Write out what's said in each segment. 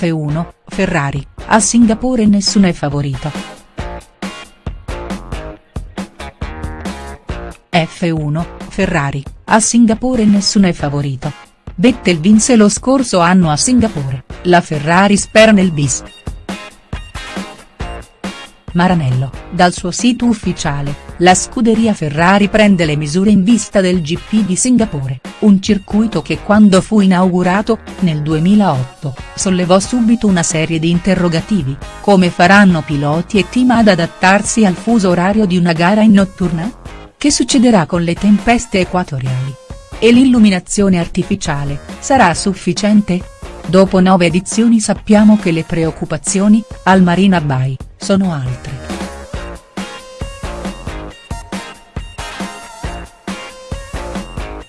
F1, Ferrari, a Singapore nessuno è favorito. F1, Ferrari, a Singapore nessuno è favorito. Vettel vinse lo scorso anno a Singapore, la Ferrari spera nel bis. Maranello, dal suo sito ufficiale, la scuderia Ferrari prende le misure in vista del GP di Singapore, un circuito che quando fu inaugurato, nel 2008, sollevò subito una serie di interrogativi, come faranno piloti e team ad adattarsi al fuso orario di una gara in notturna? Che succederà con le tempeste equatoriali? E l'illuminazione artificiale, sarà sufficiente? Dopo nove edizioni sappiamo che le preoccupazioni, al Marina Bay, sono altre.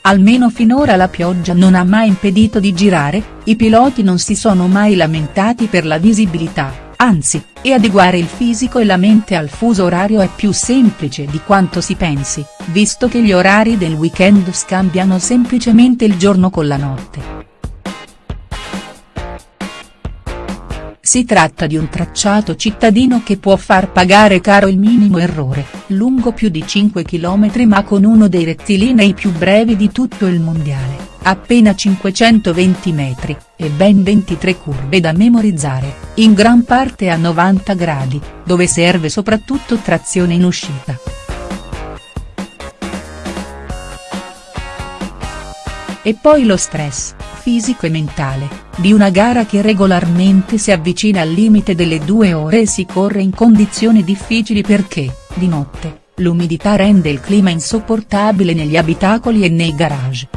Almeno finora la pioggia non ha mai impedito di girare, i piloti non si sono mai lamentati per la visibilità, anzi, e adeguare il fisico e la mente al fuso orario è più semplice di quanto si pensi, visto che gli orari del weekend scambiano semplicemente il giorno con la notte. Si tratta di un tracciato cittadino che può far pagare caro il minimo errore, lungo più di 5 km ma con uno dei rettilinei più brevi di tutto il mondiale, appena 520 metri, e ben 23 curve da memorizzare, in gran parte a 90 gradi, dove serve soprattutto trazione in uscita. E poi lo stress, fisico e mentale, di una gara che regolarmente si avvicina al limite delle due ore e si corre in condizioni difficili perché, di notte, l'umidità rende il clima insopportabile negli abitacoli e nei garage.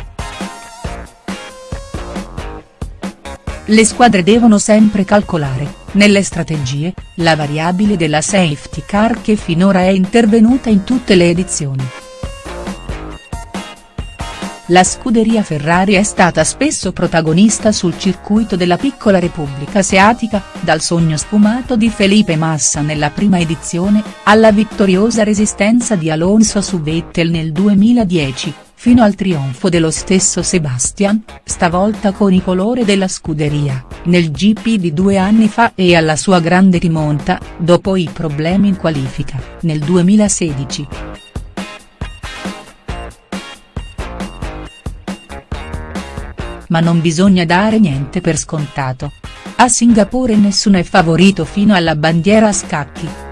Le squadre devono sempre calcolare, nelle strategie, la variabile della safety car che finora è intervenuta in tutte le edizioni. La scuderia Ferrari è stata spesso protagonista sul circuito della piccola Repubblica Asiatica, dal sogno sfumato di Felipe Massa nella prima edizione, alla vittoriosa resistenza di Alonso su Vettel nel 2010, fino al trionfo dello stesso Sebastian, stavolta con i colori della scuderia, nel GP di due anni fa e alla sua grande rimonta, dopo i problemi in qualifica, nel 2016. Ma non bisogna dare niente per scontato. A Singapore nessuno è favorito fino alla bandiera a scacchi.